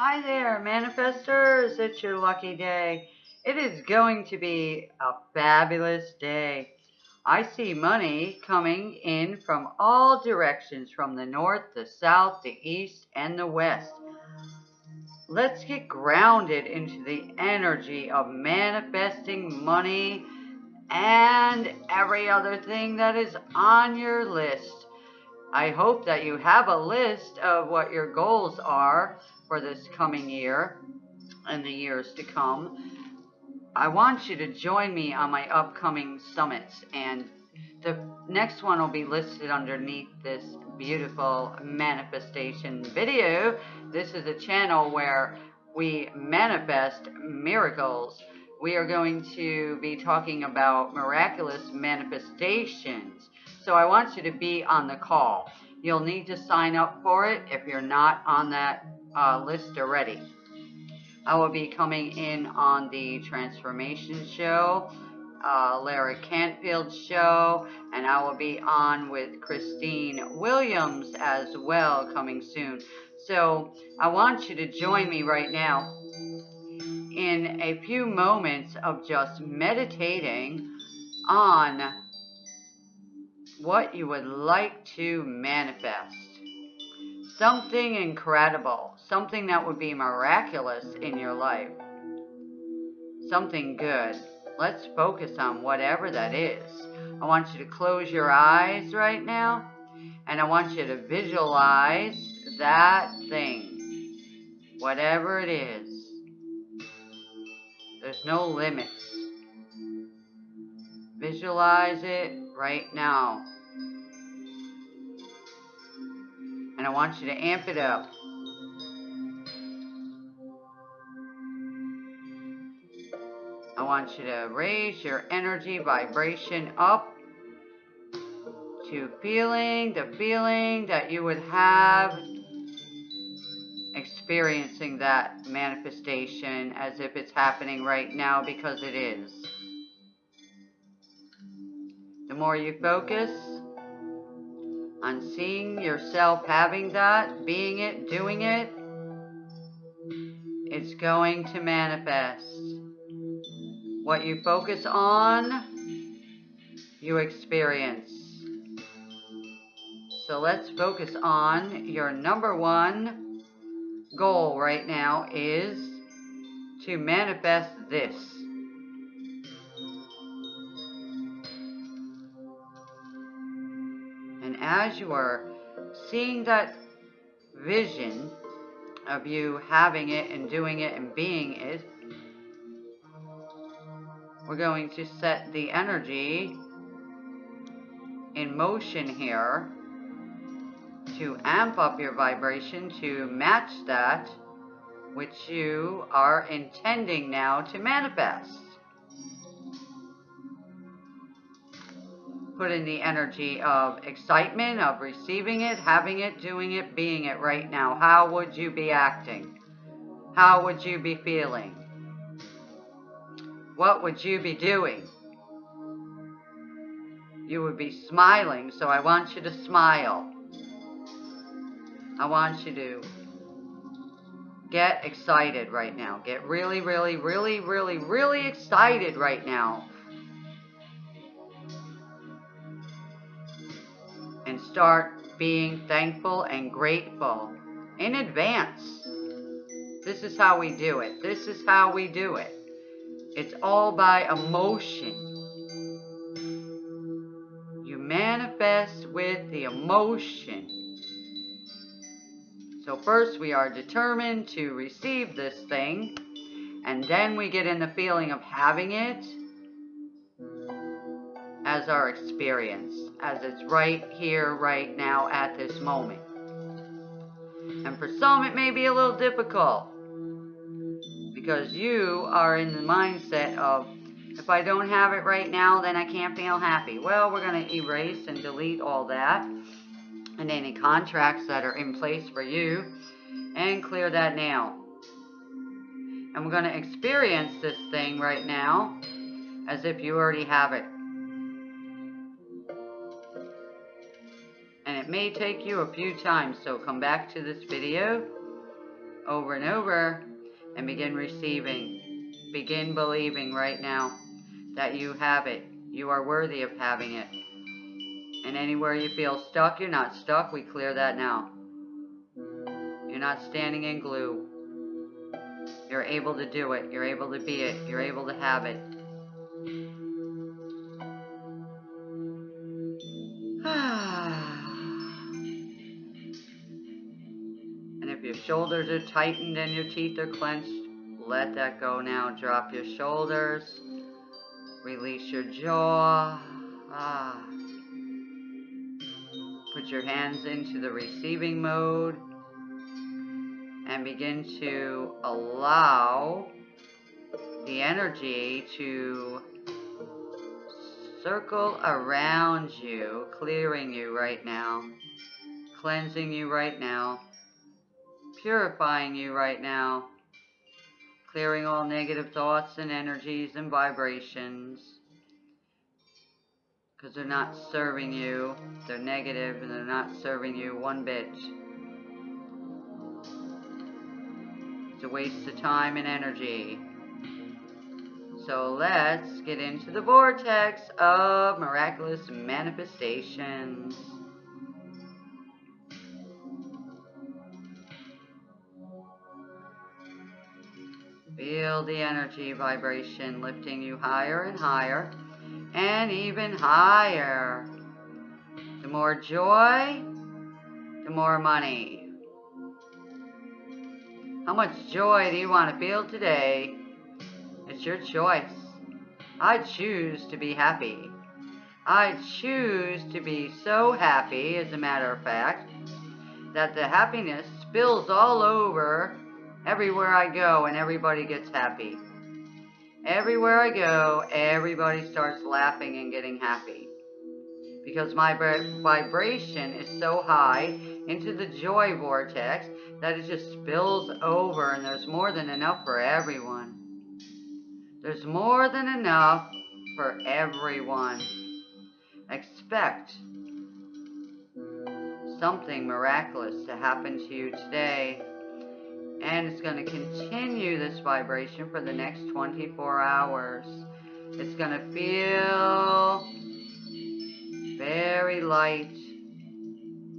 Hi there, manifestors. It's your lucky day. It is going to be a fabulous day. I see money coming in from all directions, from the north, the south, the east, and the west. Let's get grounded into the energy of manifesting money and every other thing that is on your list. I hope that you have a list of what your goals are for this coming year and the years to come. I want you to join me on my upcoming summits and the next one will be listed underneath this beautiful manifestation video. This is a channel where we manifest miracles. We are going to be talking about miraculous manifestations. So I want you to be on the call. You'll need to sign up for it if you're not on that uh, list already. I will be coming in on the Transformation Show, uh, Lara Cantfield Show, and I will be on with Christine Williams as well coming soon. So I want you to join me right now in a few moments of just meditating on what you would like to manifest. Something incredible, something that would be miraculous in your life. Something good. Let's focus on whatever that is. I want you to close your eyes right now, and I want you to visualize that thing, whatever it is. There's no limits. Visualize it right now. And I want you to amp it up. I want you to raise your energy vibration up to feeling the feeling that you would have experiencing that manifestation as if it's happening right now because it is. The more you focus on seeing yourself having that, being it, doing it, it's going to manifest. What you focus on, you experience. So let's focus on your number one goal right now is to manifest this. As you are seeing that vision of you having it and doing it and being it, we're going to set the energy in motion here to amp up your vibration to match that which you are intending now to manifest. Put in the energy of excitement, of receiving it, having it, doing it, being it right now. How would you be acting? How would you be feeling? What would you be doing? You would be smiling, so I want you to smile. I want you to get excited right now. Get really, really, really, really, really excited right now. Start being thankful and grateful in advance. This is how we do it. This is how we do it. It's all by emotion. You manifest with the emotion. So first we are determined to receive this thing, and then we get in the feeling of having it as our experience, as it's right here, right now, at this moment. And for some it may be a little difficult, because you are in the mindset of, if I don't have it right now, then I can't feel happy. Well, we're going to erase and delete all that and any contracts that are in place for you and clear that now. And we're going to experience this thing right now as if you already have it. It may take you a few times, so come back to this video over and over and begin receiving. Begin believing right now that you have it. You are worthy of having it. And anywhere you feel stuck, you're not stuck. We clear that now. You're not standing in glue. You're able to do it. You're able to be it. You're able to have it. Shoulders are tightened and your teeth are clenched, let that go now. Drop your shoulders. Release your jaw. Ah. Put your hands into the receiving mode and begin to allow the energy to circle around you, clearing you right now, cleansing you right now, purifying you right now, clearing all negative thoughts and energies and vibrations because they're not serving you. They're negative and they're not serving you one bit. It's a waste of time and energy. So let's get into the vortex of miraculous manifestations. Feel the energy vibration lifting you higher and higher and even higher. The more joy, the more money. How much joy do you want to feel today? It's your choice. I choose to be happy. I choose to be so happy, as a matter of fact, that the happiness spills all over everywhere I go and everybody gets happy. Everywhere I go, everybody starts laughing and getting happy. Because my vibration is so high into the joy vortex that it just spills over and there's more than enough for everyone. There's more than enough for everyone. Expect something miraculous to happen to you today. And it's going to continue this vibration for the next 24 hours. It's going to feel very light,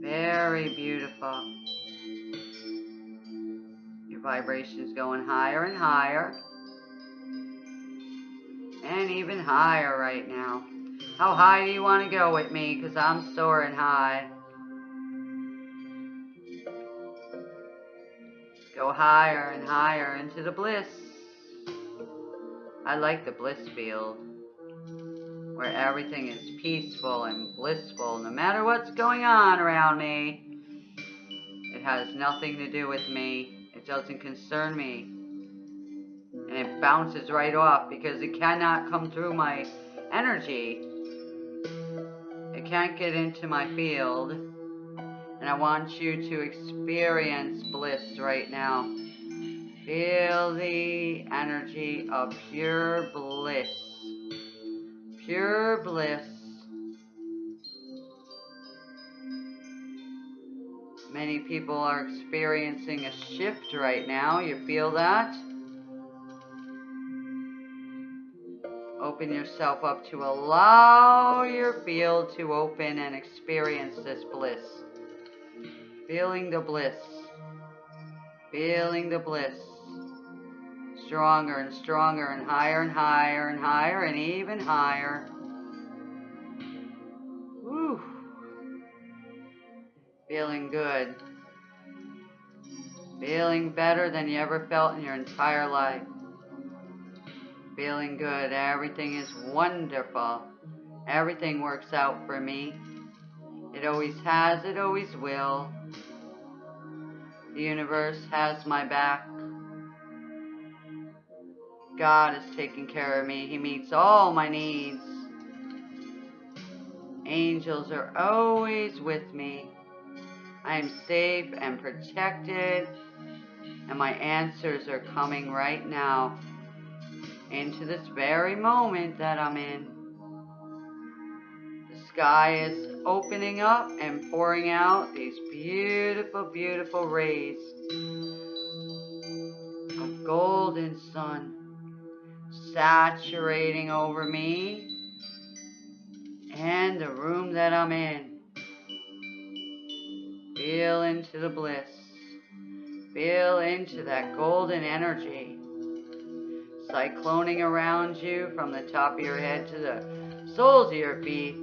very beautiful. Your vibration's going higher and higher. And even higher right now. How high do you want to go with me? Because I'm soaring high. Go higher and higher into the bliss. I like the bliss field. Where everything is peaceful and blissful no matter what's going on around me. It has nothing to do with me. It doesn't concern me. And it bounces right off because it cannot come through my energy. It can't get into my field. And I want you to experience bliss right now. Feel the energy of pure bliss. Pure bliss. Many people are experiencing a shift right now. You feel that? Open yourself up to allow your field to open and experience this bliss. Feeling the bliss. Feeling the bliss. Stronger and stronger and higher and higher and higher and even higher. Feeling good. Feeling better than you ever felt in your entire life. Feeling good. Everything is wonderful. Everything works out for me. It always has, it always will. The universe has my back. God is taking care of me. He meets all my needs. Angels are always with me. I am safe and protected. And my answers are coming right now into this very moment that I'm in. The sky is opening up and pouring out these beautiful, beautiful rays. Of golden sun saturating over me and the room that I'm in. Feel into the bliss. Feel into that golden energy cycloning around you from the top of your head to the soles of your feet,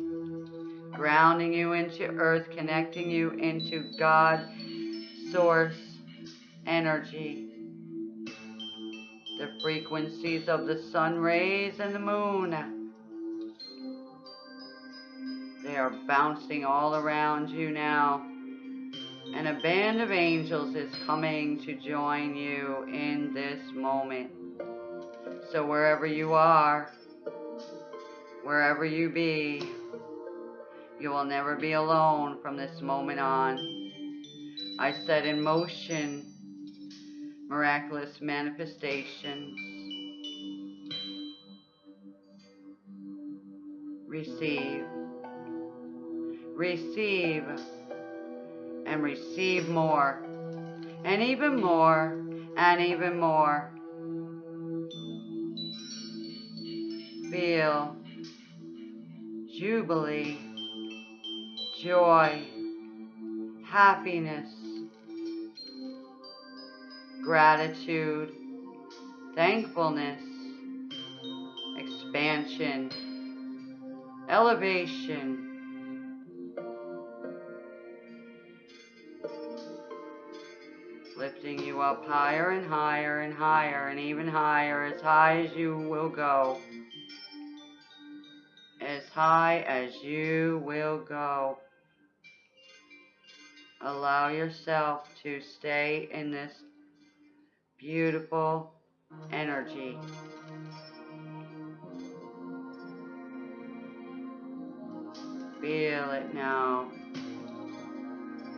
grounding you into earth, connecting you into God, source, energy. The frequencies of the sun rays and the moon. They are bouncing all around you now. And a band of angels is coming to join you in this moment. So wherever you are, wherever you be, you will never be alone from this moment on. I set in motion miraculous manifestations. Receive. Receive. And receive more. And even more. And even more. Feel jubilee, joy, happiness, gratitude, thankfulness, expansion, elevation. Lifting you up higher and higher and higher and even higher, as high as you will go. As high as you will go. Allow yourself to stay in this beautiful energy. Feel it now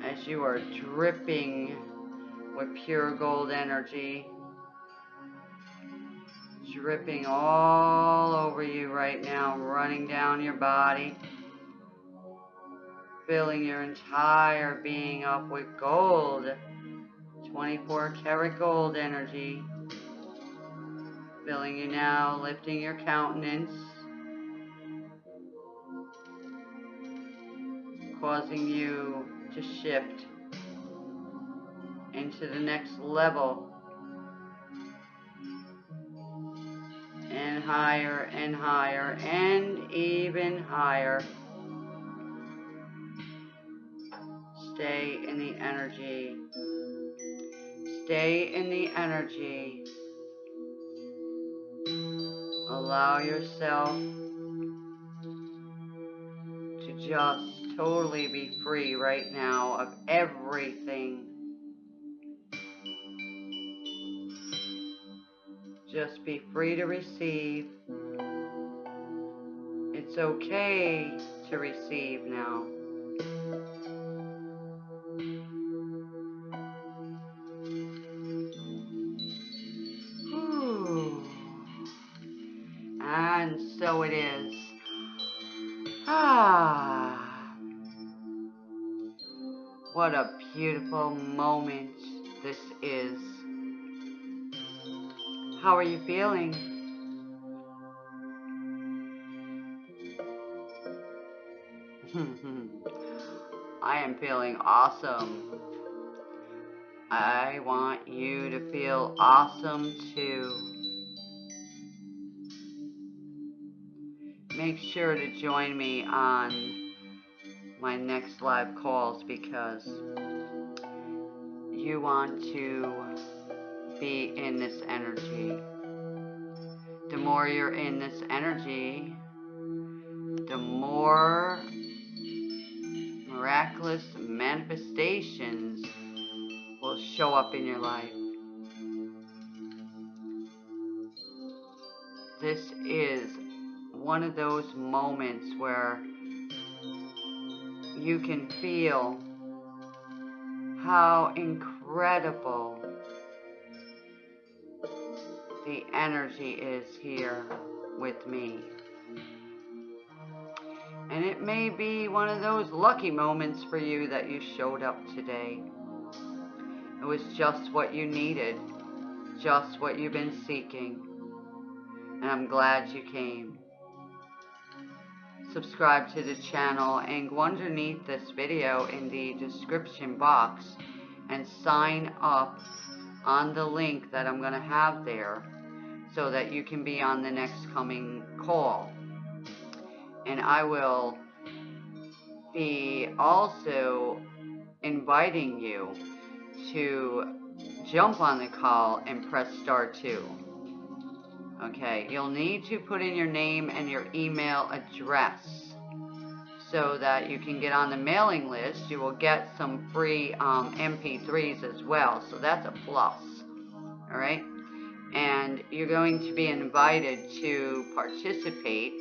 as you are dripping with pure gold energy. Dripping all over you right now, running down your body. Filling your entire being up with gold. 24 karat gold energy. Filling you now, lifting your countenance. Causing you to shift into the next level. And higher and higher and even higher. Stay in the energy. Stay in the energy. Allow yourself to just totally be free right now of everything. Just be free to receive. It's okay to receive now. So it is. Ah. What a beautiful moment this is. How are you feeling? I am feeling awesome. I want you to feel awesome too. Make sure to join me on my next live calls because you want to be in this energy. The more you're in this energy, the more miraculous manifestations will show up in your life. This is one of those moments where you can feel how incredible the energy is here with me. And it may be one of those lucky moments for you that you showed up today. It was just what you needed. just what you've been seeking. And I'm glad you came. Subscribe to the channel and go underneath this video in the description box and sign up on the link that I'm going to have there so that you can be on the next coming call. And I will be also inviting you to jump on the call and press star 2. Okay, you'll need to put in your name and your email address so that you can get on the mailing list. You will get some free um, MP3s as well, so that's a plus. All right, and you're going to be invited to participate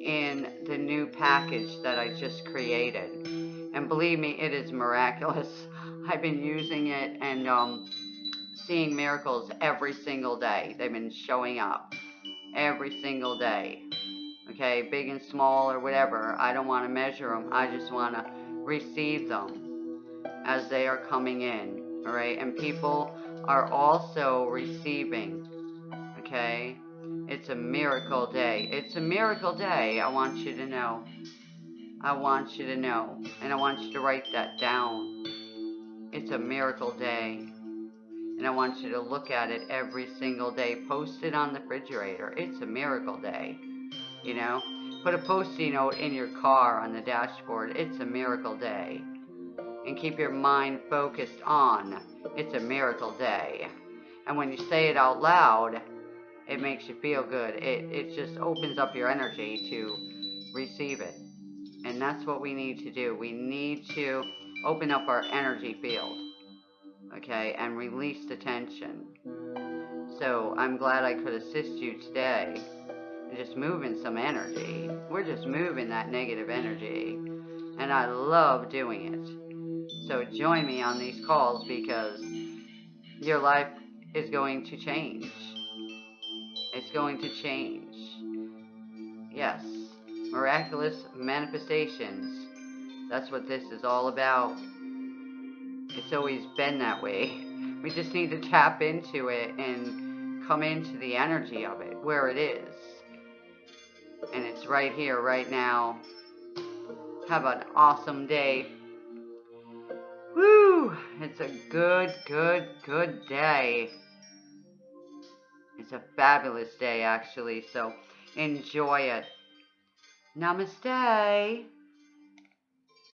in the new package that I just created. And believe me, it is miraculous. I've been using it and um, seeing miracles every single day. They've been showing up every single day. Okay, big and small or whatever. I don't want to measure them. I just want to receive them as they are coming in. All right, and people are also receiving. Okay, it's a miracle day. It's a miracle day. I want you to know. I want you to know. And I want you to write that down. It's a miracle day. And I want you to look at it every single day. Post it on the refrigerator. It's a miracle day. You know? Put a post-it note in your car on the dashboard. It's a miracle day. And keep your mind focused on it's a miracle day. And when you say it out loud, it makes you feel good. It, it just opens up your energy to receive it. And that's what we need to do. We need to open up our energy field, okay, and release the tension. So I'm glad I could assist you today just moving some energy. We're just moving that negative energy, and I love doing it. So join me on these calls because your life is going to change. It's going to change. Yes, miraculous manifestations that's what this is all about. It's always been that way. We just need to tap into it and come into the energy of it, where it is. And it's right here, right now. Have an awesome day. Woo! It's a good, good, good day. It's a fabulous day, actually, so enjoy it. Namaste.